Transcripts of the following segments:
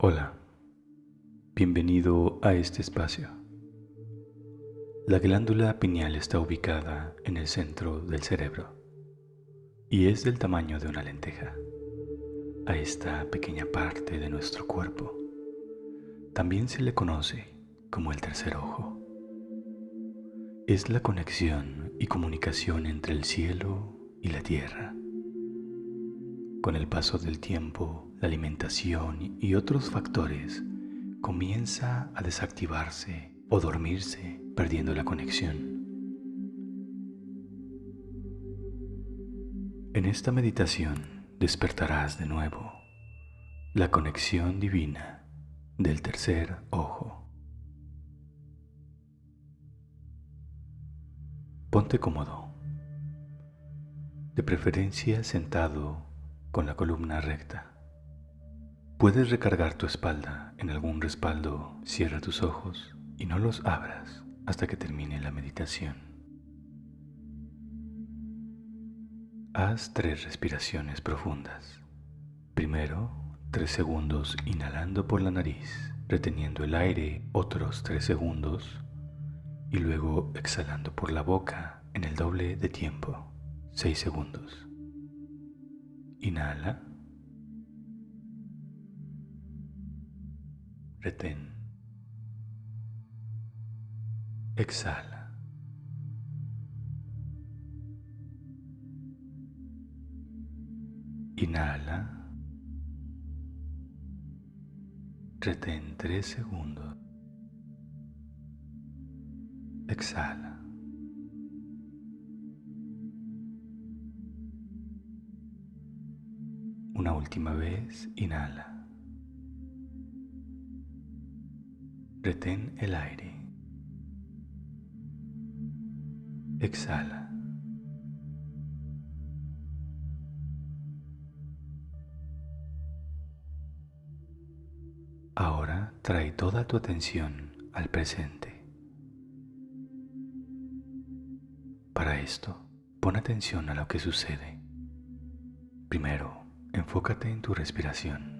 Hola, bienvenido a este espacio. La glándula pineal está ubicada en el centro del cerebro y es del tamaño de una lenteja. A esta pequeña parte de nuestro cuerpo también se le conoce como el tercer ojo. Es la conexión y comunicación entre el cielo y la tierra. Con el paso del tiempo, la alimentación y otros factores comienza a desactivarse o dormirse perdiendo la conexión. En esta meditación despertarás de nuevo la conexión divina del tercer ojo. Ponte cómodo, de preferencia sentado con la columna recta. Puedes recargar tu espalda en algún respaldo, cierra tus ojos y no los abras hasta que termine la meditación. Haz tres respiraciones profundas. Primero, tres segundos inhalando por la nariz, reteniendo el aire otros tres segundos y luego exhalando por la boca en el doble de tiempo, seis segundos. Inhala. Retén. Exhala. Inhala. Retén tres segundos. Exhala. Una última vez, inhala. Retén el aire. Exhala. Ahora trae toda tu atención al presente. Para esto, pon atención a lo que sucede. Primero, Enfócate en tu respiración.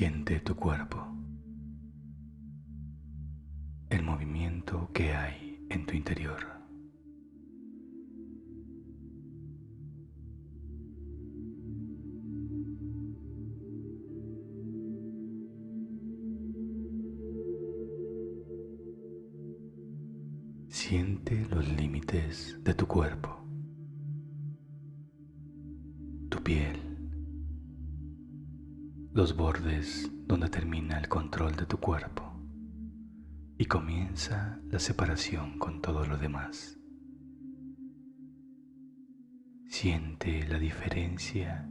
Siente tu cuerpo. que hay en tu interior. Siente los límites de tu cuerpo, tu piel, los bordes donde termina el control de tu cuerpo y comienza la separación con todo lo demás. Siente la diferencia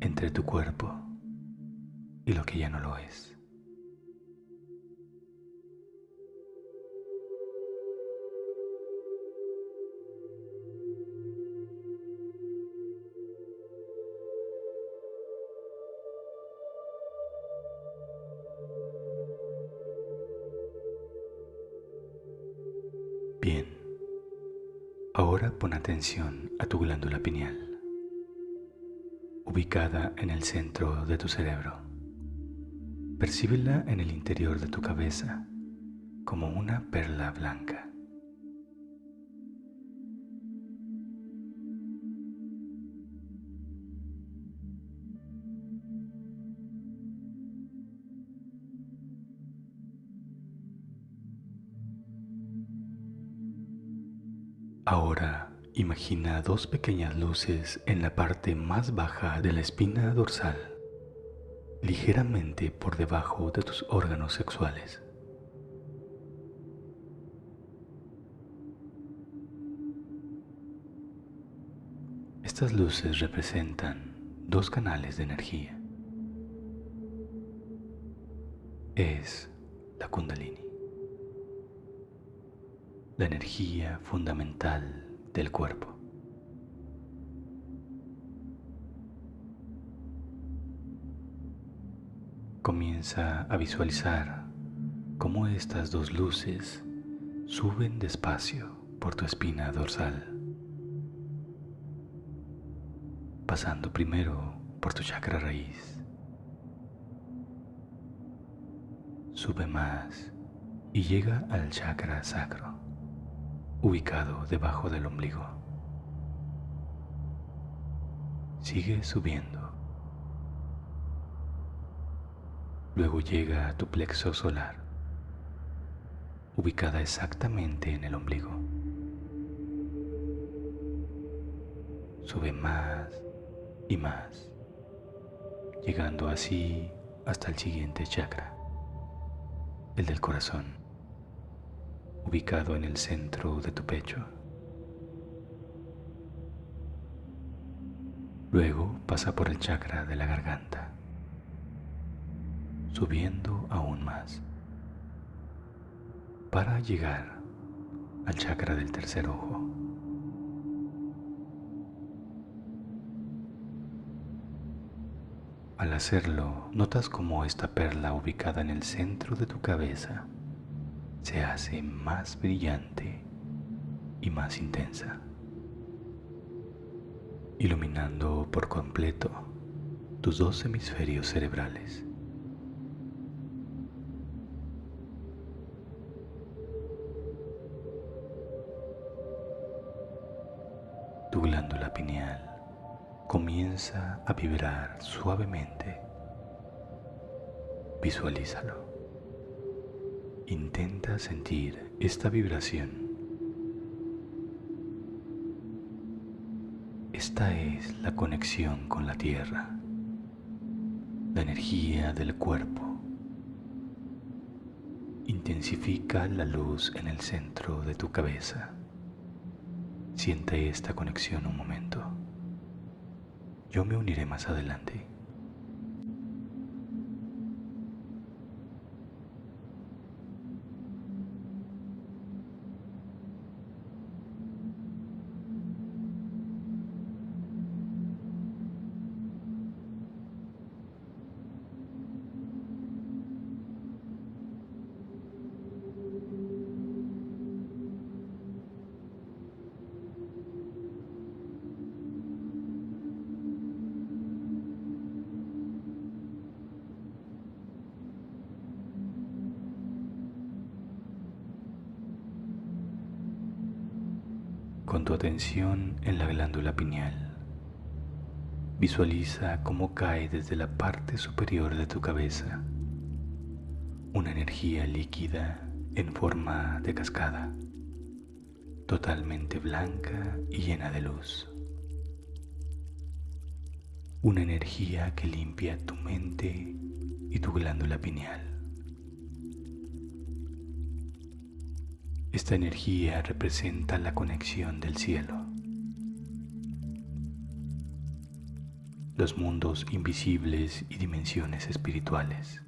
entre tu cuerpo y lo que ya no lo es. Ahora pon atención a tu glándula pineal, ubicada en el centro de tu cerebro. Percíbela en el interior de tu cabeza como una perla blanca. Ahora imagina dos pequeñas luces en la parte más baja de la espina dorsal, ligeramente por debajo de tus órganos sexuales. Estas luces representan dos canales de energía. Es la kundalini la energía fundamental del cuerpo. Comienza a visualizar cómo estas dos luces suben despacio por tu espina dorsal, pasando primero por tu chakra raíz. Sube más y llega al chakra sacro, ubicado debajo del ombligo. Sigue subiendo. Luego llega a tu plexo solar, ubicada exactamente en el ombligo. Sube más y más, llegando así hasta el siguiente chakra, el del corazón, ubicado en el centro de tu pecho. Luego pasa por el chakra de la garganta, subiendo aún más, para llegar al chakra del tercer ojo. Al hacerlo, notas como esta perla ubicada en el centro de tu cabeza se hace más brillante y más intensa, iluminando por completo tus dos hemisferios cerebrales. Tu glándula pineal comienza a vibrar suavemente. Visualízalo. Intenta sentir esta vibración. Esta es la conexión con la tierra, la energía del cuerpo. Intensifica la luz en el centro de tu cabeza. Siente esta conexión un momento. Yo me uniré más adelante. Con tu atención en la glándula pineal. Visualiza cómo cae desde la parte superior de tu cabeza una energía líquida en forma de cascada, totalmente blanca y llena de luz. Una energía que limpia tu mente y tu glándula pineal. Esta energía representa la conexión del cielo. Los mundos invisibles y dimensiones espirituales.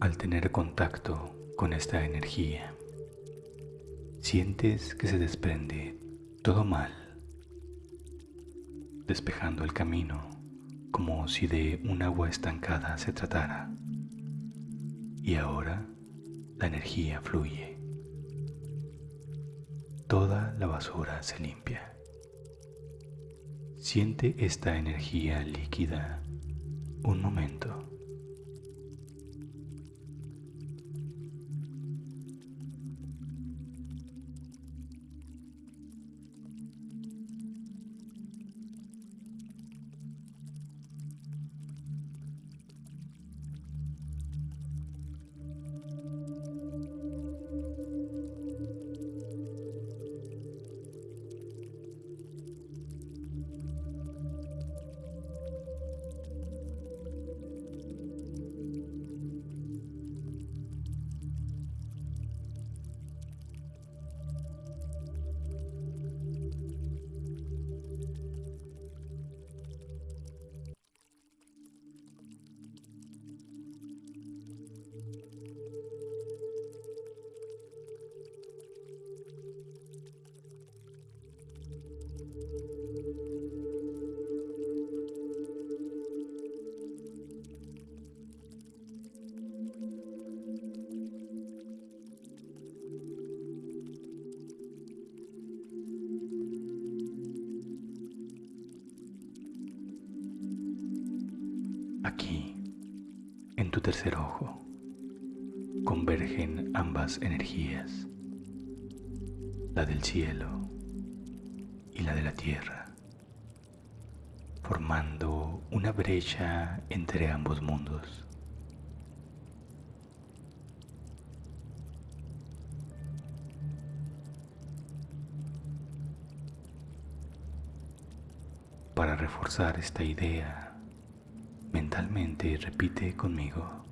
Al tener contacto con esta energía, sientes que se desprende todo mal, despejando el camino como si de un agua estancada se tratara. Y ahora la energía fluye. Toda la basura se limpia. Siente esta energía líquida un momento. Tercer ojo convergen ambas energías, la del cielo y la de la tierra, formando una brecha entre ambos mundos. Para reforzar esta idea, mentalmente repite conmigo.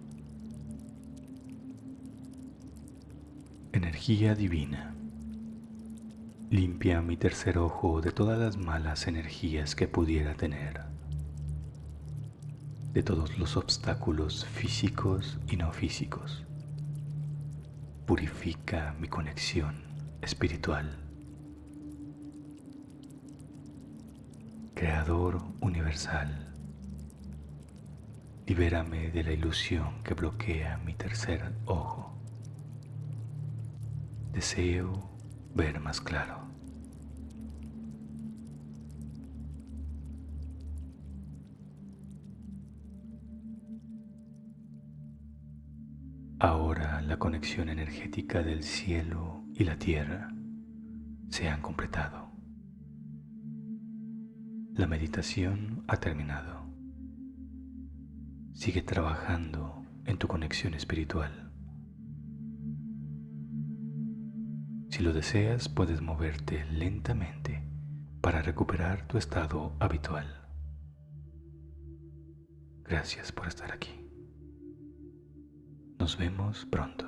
Energía divina. Limpia mi tercer ojo de todas las malas energías que pudiera tener, de todos los obstáculos físicos y no físicos. Purifica mi conexión espiritual. Creador universal, libérame de la ilusión que bloquea mi tercer ojo. Deseo ver más claro. Ahora la conexión energética del cielo y la tierra se han completado. La meditación ha terminado. Sigue trabajando en tu conexión espiritual. Si lo deseas, puedes moverte lentamente para recuperar tu estado habitual. Gracias por estar aquí. Nos vemos pronto.